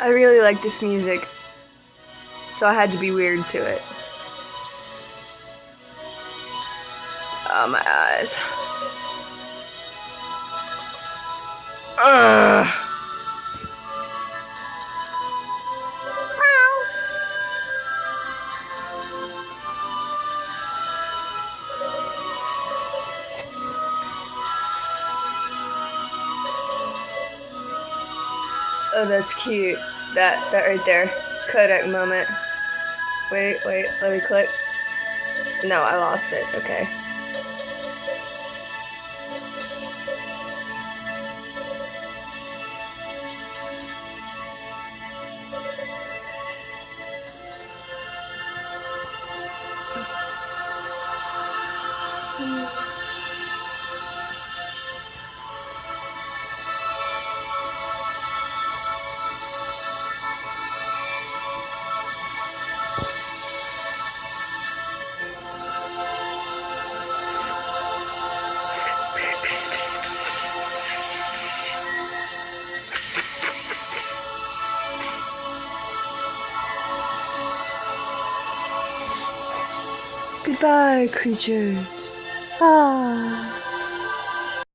I really like this music, so I had to be weird to it. Oh, my eyes. Ugh. Oh, that's cute. That, that right there. Kodak moment. Wait, wait, let me click. No, I lost it. Okay. Goodbye, creatures. Ah.